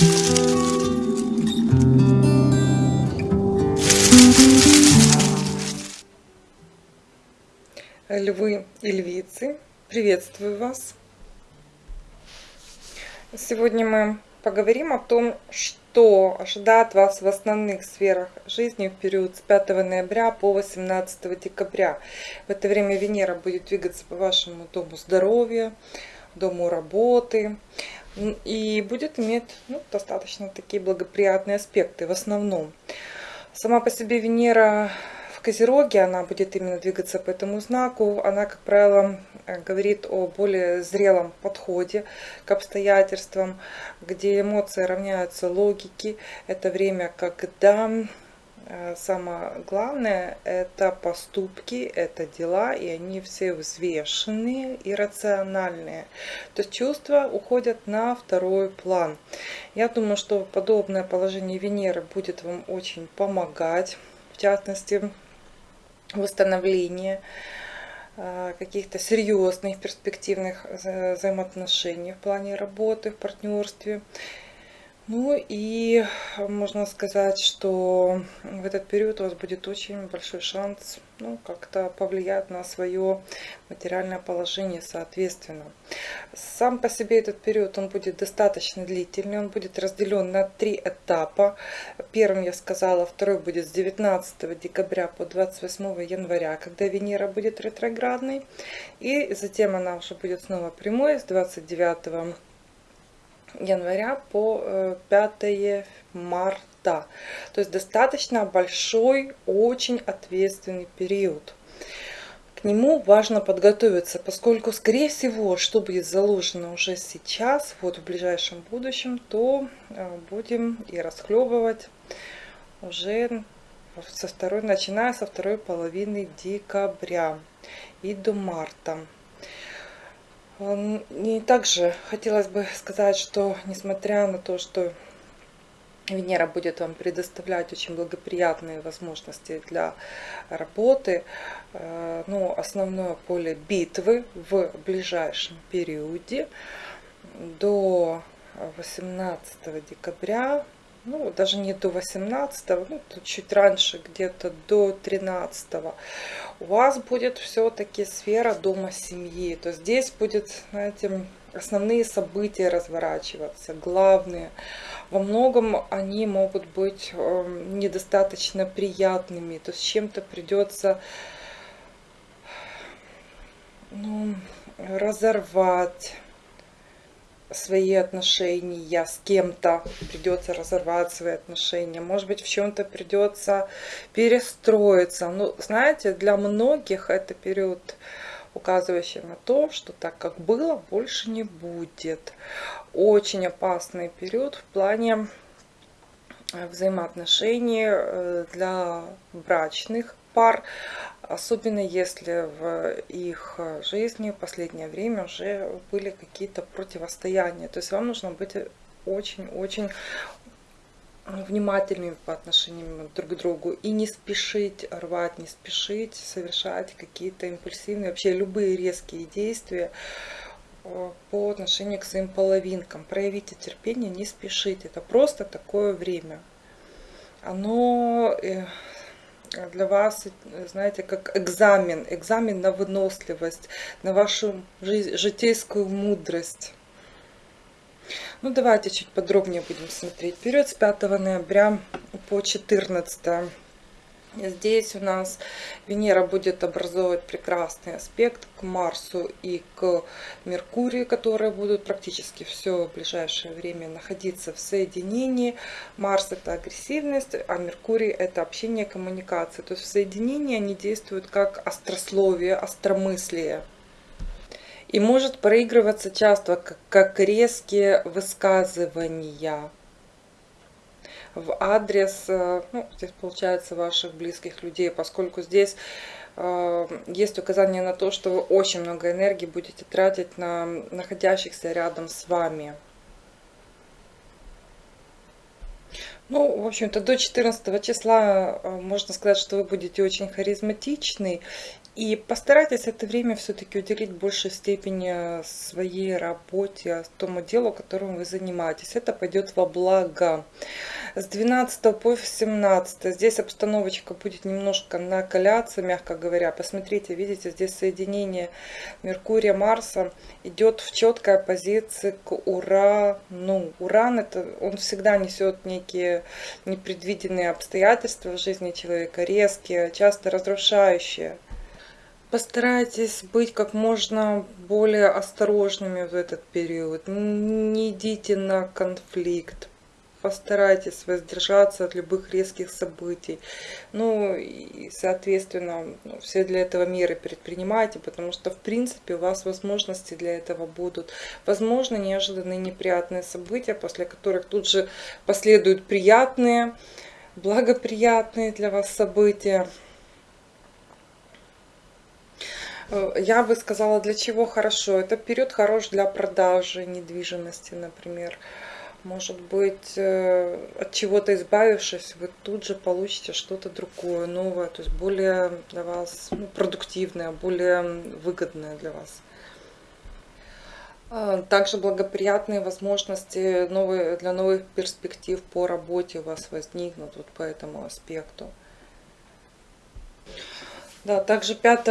Львы и львицы, приветствую вас! Сегодня мы поговорим о том, что ожидает вас в основных сферах жизни в период с 5 ноября по 18 декабря. В это время Венера будет двигаться по вашему дому здоровья, дому работы и будет иметь ну, достаточно такие благоприятные аспекты в основном. Сама по себе Венера в Козероге, она будет именно двигаться по этому знаку, она, как правило, э, говорит о более зрелом подходе к обстоятельствам, где эмоции равняются логике. Это время, когда самое главное это поступки, это дела, и они все взвешенные и рациональные. То есть чувства уходят на второй план. Я думаю, что подобное положение Венеры будет вам очень помогать. В частности, восстановления э, каких-то серьезных перспективных взаимоотношений в плане работы, в партнерстве. Ну и можно сказать, что в этот период у вас будет очень большой шанс ну, как-то повлиять на свое материальное положение соответственно. Сам по себе этот период он будет достаточно длительный, он будет разделен на три этапа. Первым я сказала, второй будет с 19 декабря по 28 января, когда Венера будет ретроградной. И затем она уже будет снова прямой с 29 января по 5 э, марта. То есть достаточно большой, очень ответственный период. К нему важно подготовиться, поскольку, скорее всего, что будет заложено уже сейчас, вот в ближайшем будущем, то э, будем и расхлебывать уже со второй, начиная со второй половины декабря и до марта. И также хотелось бы сказать, что несмотря на то, что Венера будет вам предоставлять очень благоприятные возможности для работы, э, ну, основное поле битвы в ближайшем периоде до 18 декабря ну, даже не до 18, ну, чуть раньше, где-то до 13, у вас будет все-таки сфера дома семьи. То здесь будет, знаете, основные события разворачиваться, главные. Во многом они могут быть эм, недостаточно приятными, то есть чем-то придется ну, разорвать свои отношения с кем-то, придется разорвать свои отношения, может быть в чем-то придется перестроиться. Ну, знаете, для многих это период, указывающий на то, что так как было, больше не будет. Очень опасный период в плане э, взаимоотношений э, для брачных пар, особенно если в их жизни в последнее время уже были какие-то противостояния. То есть вам нужно быть очень-очень внимательными по отношению друг к другу и не спешить рвать, не спешить совершать какие-то импульсивные, вообще любые резкие действия э, по отношению к своим половинкам. Проявите терпение, не спешите. Это просто такое время. Оно э, для вас, знаете, как экзамен, экзамен на выносливость, на вашу житейскую мудрость. Ну, давайте чуть подробнее будем смотреть. Период с 5 ноября по 14 Здесь у нас Венера будет образовывать прекрасный аспект к Марсу и к Меркурию, которые будут практически все ближайшее время находиться в соединении. Марс это агрессивность, а Меркурий это общение, коммуникация. То есть в соединении они действуют как острословие, остромыслие. И может проигрываться часто как резкие высказывания в адрес, э, ну, здесь получается ваших близких людей, поскольку здесь э, есть указание на то, что вы очень много энергии будете тратить на находящихся рядом с вами. Ну, в общем-то, до 14 числа э, можно сказать, что вы будете очень харизматичный И постарайтесь это время все-таки уделить большей степени своей работе, тому делу, которым вы занимаетесь. Это пойдет во благо. С 12 по 17 здесь обстановочка будет немножко накаляться, мягко говоря. Посмотрите, видите, здесь соединение Меркурия, Марса идет в четкой оппозиции к Урану. Уран, это, он всегда несет некие непредвиденные обстоятельства в жизни человека, резкие, часто разрушающие. Постарайтесь быть как можно более осторожными в этот период. Не идите на конфликт. Постарайтесь воздержаться от любых резких событий. Ну и, соответственно, ну, все для этого меры предпринимайте, потому что, в принципе, у вас возможности для этого будут. Возможно, неожиданные неприятные события, после которых тут же последуют приятные, благоприятные для вас события. Э, я бы сказала, для чего хорошо. Это период хорош для продажи недвижимости, например. Может быть, э, от чего-то избавившись, вы тут же получите что-то другое, новое, то есть более для вас ну, продуктивное, более выгодное для вас. А, также благоприятные возможности новые, для новых перспектив по работе у вас возникнут вот по этому аспекту. Да, также 5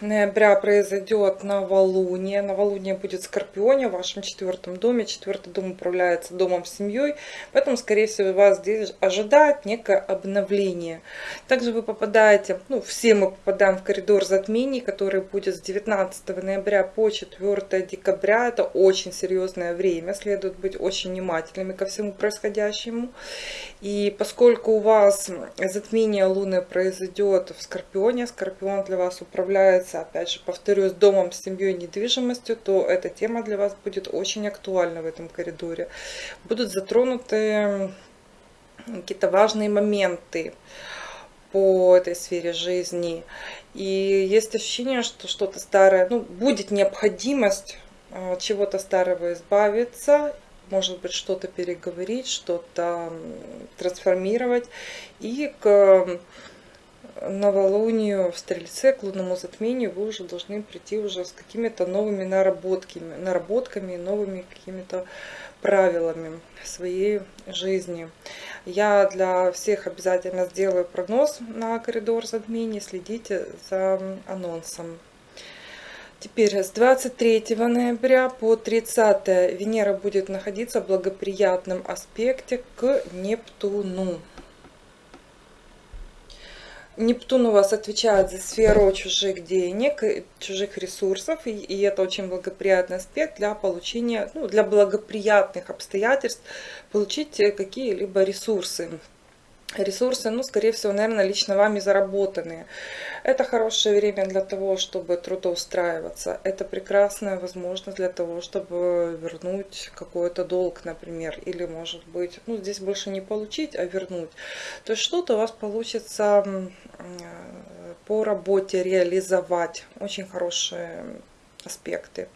ноября произойдет новолуние. Новолуние будет в Скорпионе, в вашем четвертом доме. Четвертый дом управляется домом семьей, поэтому, скорее всего, вас здесь ожидает некое обновление. Также вы попадаете, ну, все мы попадаем в коридор затмений, который будет с 19 ноября по 4 декабря. Это очень серьезное время, следует быть очень внимательными ко всему происходящему. И поскольку у вас затмение Луны произойдет в Скорпионе, Скорпион Скорпион для вас управляется, опять же, повторюсь, домом, семьей, недвижимостью, то эта тема для вас будет очень актуальна в этом коридоре. Будут затронуты какие-то важные моменты по этой сфере жизни. И есть ощущение, что что-то старое, ну, будет необходимость э, чего-то старого избавиться, может быть, что-то переговорить, что-то трансформировать. И к новолунию в Стрельце, к лунному затмению, вы уже должны прийти уже с какими-то новыми наработками, наработками, новыми какими-то правилами своей жизни. Я для всех обязательно сделаю прогноз на коридор затмений, следите за анонсом. Теперь с 23 ноября по 30 Венера будет находиться в благоприятном аспекте к Нептуну. Нептун у вас отвечает за сферу чужих денег, чужих ресурсов, и, и это очень благоприятный аспект для получения, ну, для благоприятных обстоятельств получить э, какие-либо ресурсы ресурсы, ну, скорее всего, наверное, лично вами заработанные. Это хорошее время для того, чтобы трудоустраиваться. Это прекрасная возможность для того, чтобы вернуть какой-то долг, например. Или, может быть, ну, здесь больше не получить, а вернуть. То есть что-то у вас получится по работе реализовать. Очень хорошие аспекты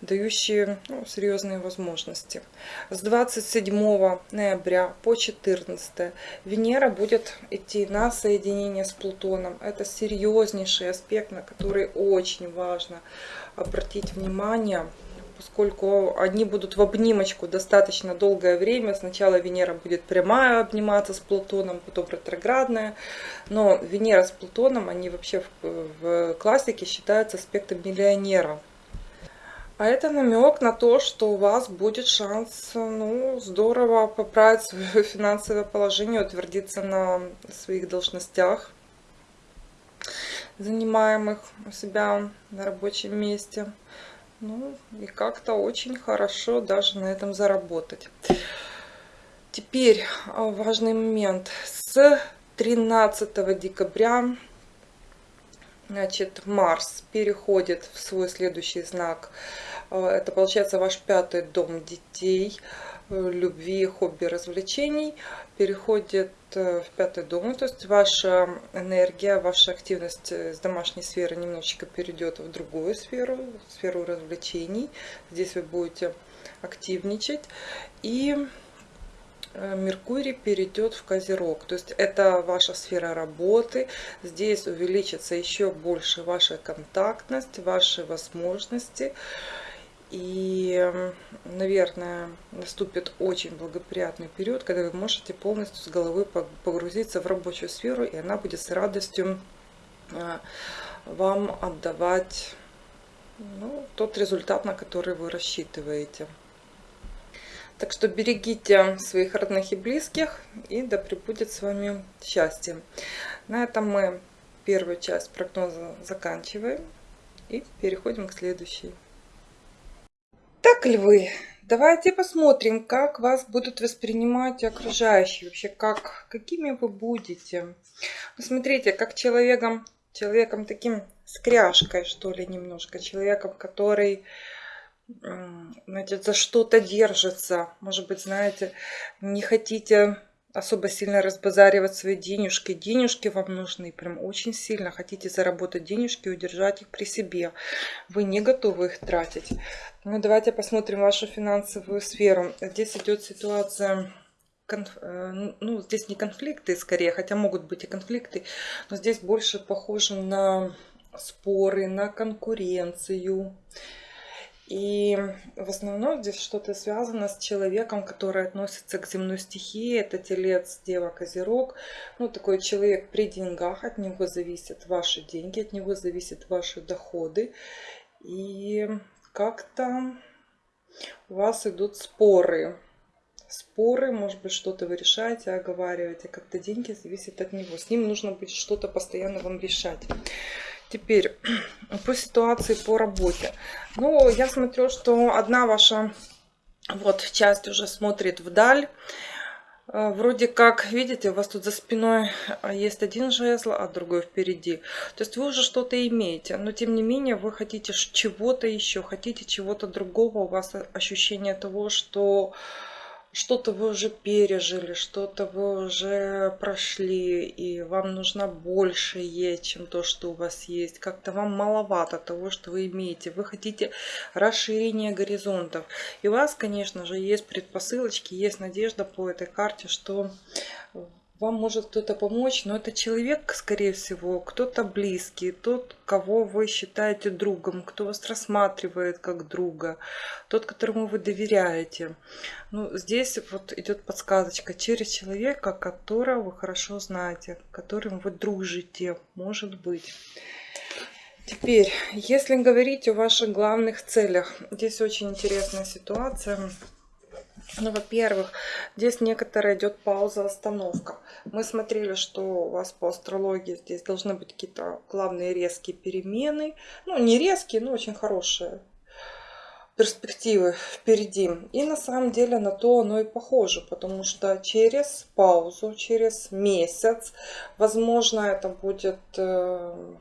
дающие ну, серьезные возможности. С 27 ноября по 14 Венера будет идти на соединение с Плутоном. Это серьезнейший аспект, на который очень важно обратить внимание поскольку они будут в обнимочку достаточно долгое время. Сначала Венера будет прямая обниматься с Плутоном, потом ретроградная. Но Венера с Плутоном, они вообще в, в классике считаются аспектом миллионера. А это намек на то, что у вас будет шанс ну, здорово поправить свое финансовое положение, утвердиться на своих должностях, занимаемых у себя на рабочем месте. Ну и как-то очень хорошо даже на этом заработать. Теперь а, важный момент. С 13 декабря Значит, Марс переходит в свой следующий знак. Э, это получается ваш пятый дом детей, э, любви, хобби, развлечений. Переходит э, в пятый дом. То есть ваша энергия, ваша активность с домашней сферы немножечко перейдет в другую сферу, сферу развлечений. Здесь вы будете активничать. И Меркурий перейдет в Козерог. То есть это ваша сфера работы. Здесь увеличится еще больше ваша контактность, ваши возможности. И, наверное, наступит очень благоприятный период, когда вы можете полностью с головы погрузиться в рабочую сферу, и она будет с радостью а, вам отдавать ну, тот результат, на который вы рассчитываете. Так что берегите своих родных и близких, и да пребудет с вами счастье. На этом мы первую часть прогноза заканчиваем и переходим к следующей. Так, львы, давайте посмотрим, как вас будут воспринимать окружающие, вообще как, какими вы будете. Ну, смотрите, как человеком, человеком таким скряжкой, что ли, немножко, человеком, который знаете, за что-то держится. Может быть, знаете, не хотите особо сильно разбазаривать свои денежки. Денежки вам нужны прям очень сильно. Хотите заработать денежки, удержать их при себе. Вы не готовы их тратить. Ну, давайте посмотрим вашу финансовую сферу. Здесь идет ситуация конф... Э, ну, здесь не конфликты скорее, хотя могут быть и конфликты, но здесь больше похоже на споры, на конкуренцию. И в основном здесь что-то связано с человеком, который относится к земной стихии. Это телец, дева, козерог. Ну, такой человек при деньгах. От него зависят ваши деньги, от него зависят ваши доходы. И как-то у вас идут споры. Споры, может быть, что-то вы решаете, оговариваете. Как-то деньги зависят от него. С ним нужно будет что-то постоянно вам решать. Теперь по ситуации по работе. Ну, я смотрю, что одна ваша вот часть уже смотрит вдаль. Э, вроде как, видите, у вас тут за спиной есть один жезл, а другой впереди. То есть вы уже что-то имеете, но тем не менее вы хотите чего-то еще, хотите чего-то другого. У вас ощущение того, что что-то вы уже пережили, что-то вы уже прошли, и вам нужно больше есть, чем то, что у вас есть. Как-то вам маловато того, что вы имеете. Вы хотите расширения горизонтов. И у вас, конечно же, есть предпосылочки, есть надежда по этой карте, что вам может кто-то помочь, но это человек, скорее всего, кто-то близкий, тот, кого вы считаете другом, кто вас рассматривает как друга, тот, которому вы доверяете. Ну, здесь вот идет подсказочка через человека, которого вы хорошо знаете, которым вы дружите, может быть. Теперь, если говорить о ваших главных целях, здесь очень интересная ситуация. Ну, во-первых, здесь некоторая идет пауза, остановка. Мы смотрели, что у вас по астрологии здесь должны быть какие-то главные резкие перемены. Ну, не резкие, но очень хорошие перспективы впереди. И на самом деле на то оно и похоже, потому что через паузу, через месяц, возможно, это будет э,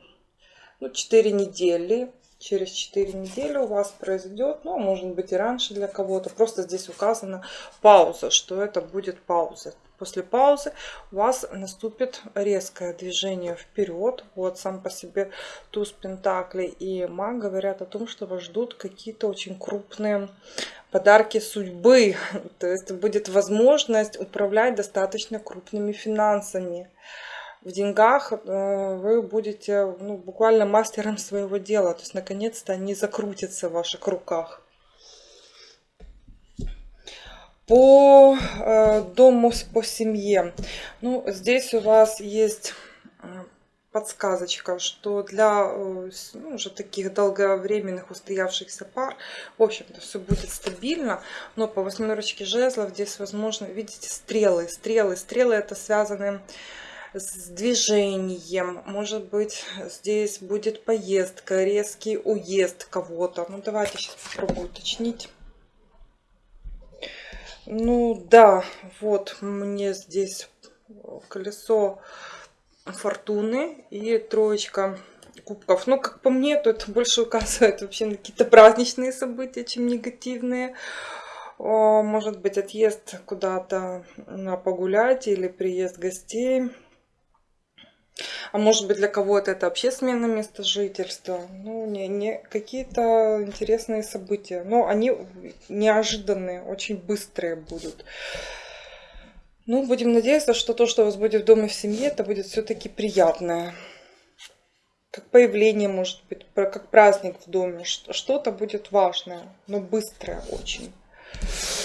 ну, 4 недели, через 4 недели у вас произойдет, ну, может быть и раньше для кого-то. Просто здесь указана пауза, что это будет пауза. После паузы у вас наступит резкое движение вперед. Вот сам по себе туз пентаклей и маг говорят о том, что вас ждут какие-то очень крупные подарки судьбы. То есть будет возможность управлять достаточно крупными финансами в деньгах э, вы будете ну, буквально мастером своего дела. То есть, наконец-то они закрутятся в ваших руках. По э, дому, по семье. Ну, здесь у вас есть э, подсказочка, что для ну, уже таких долговременных устоявшихся пар, в общем-то, все будет стабильно, но по восьмерочке жезлов здесь, возможно, видите, стрелы, стрелы, стрелы это связаны с движением. Может быть, здесь будет поездка, резкий уезд кого-то. Ну, давайте сейчас попробую уточнить. Ну, да, вот мне здесь колесо фортуны и троечка кубков. Ну, как по мне, то это больше указывает вообще на какие-то праздничные события, чем негативные. Может быть, отъезд куда-то погулять или приезд гостей. А может быть для кого-то это вообще смена места жительства. Ну, не, не какие-то интересные события. Но они неожиданные, очень быстрые будут. Ну, будем надеяться, что то, что у вас будет в доме в семье, это будет все-таки приятное. Как появление, может быть, как праздник в доме. Что-то будет важное, но быстрое очень.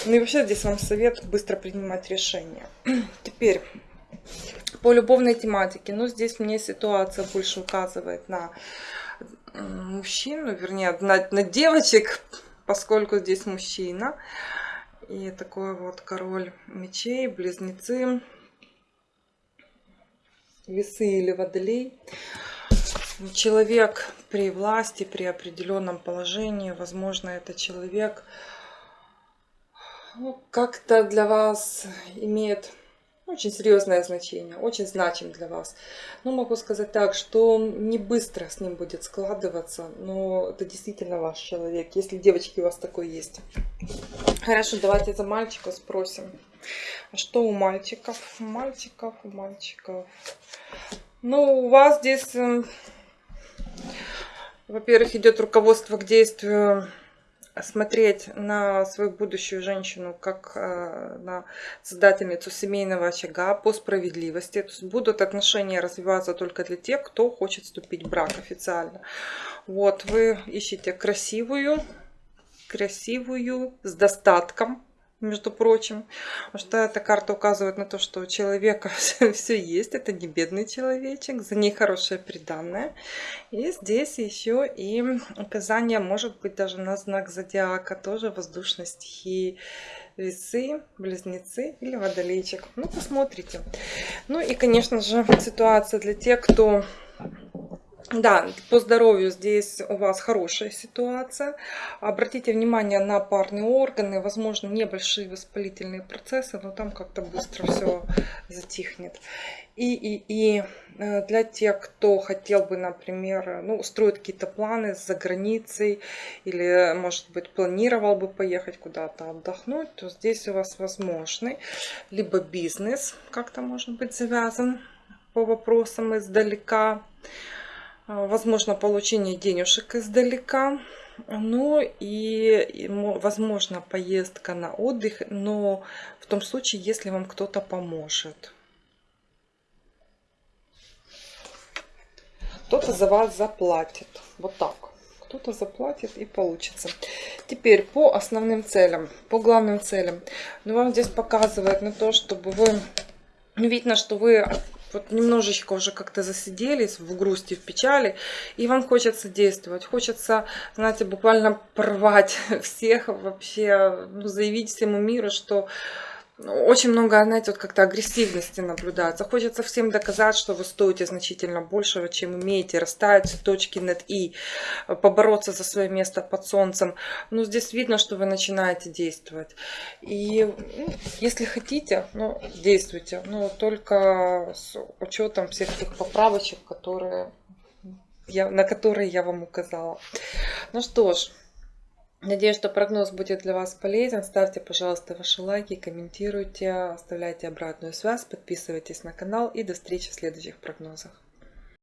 Ну и вообще здесь вам совет быстро принимать решения. Теперь по любовной тематике. Ну, здесь мне ситуация больше указывает на мужчину, вернее, на, на девочек, поскольку здесь мужчина. И такой вот король мечей, близнецы, весы или водолей. Человек при власти, при определенном положении, возможно, это человек ну, как-то для вас имеет очень серьезное значение, очень значим для вас. Но могу сказать так, что не быстро с ним будет складываться, но это действительно ваш человек, если девочки у вас такой есть. Хорошо, давайте за мальчика спросим. А что у мальчиков? У мальчиков, у мальчиков. Ну, у вас здесь, эм, во-первых, идет руководство к действию смотреть на свою будущую женщину как э, на создательницу семейного очага по справедливости. То есть будут отношения развиваться только для тех, кто хочет вступить в брак официально. Вот, вы ищете красивую, красивую, с достатком, между прочим. Потому что эта карта указывает на то, что у человека все, есть. Это не бедный человечек, за ней хорошее приданное. И здесь еще и указание может быть даже на знак зодиака, тоже воздушной стихии. Весы, близнецы или водолейчик. Ну, посмотрите. Ну и, конечно же, ситуация для тех, кто да, по здоровью здесь у вас хорошая ситуация. Обратите внимание на парные органы. Возможно, небольшие воспалительные процессы, но там как-то быстро все затихнет. И, и, и э, для тех, кто хотел бы, например, ну, строить какие-то планы за границей или, может быть, планировал бы поехать куда-то отдохнуть, то здесь у вас возможный либо бизнес как-то может быть завязан по вопросам издалека, возможно получение денежек издалека, ну и возможно поездка на отдых, но в том случае, если вам кто-то поможет. Кто-то за вас заплатит. Вот так. Кто-то заплатит и получится. Теперь по основным целям, по главным целям. Ну, вам здесь показывает на то, чтобы вы... Видно, что вы вот немножечко уже как-то засиделись в грусти, в печали, и вам хочется действовать, хочется, знаете, буквально порвать всех вообще, ну, заявить всему миру, что очень много, знаете, вот как-то агрессивности наблюдается. Хочется всем доказать, что вы стоите значительно большего, чем имеете, расставить точки над «и», побороться за свое место под солнцем. Ну, здесь видно, что вы начинаете действовать. И ну, если хотите, ну, действуйте, но только с учетом всех тех поправочек, которые я, на которые я вам указала. Ну что ж, Надеюсь, что прогноз будет для вас полезен. Ставьте, пожалуйста, ваши лайки, комментируйте, оставляйте обратную связь, подписывайтесь на канал и до встречи в следующих прогнозах.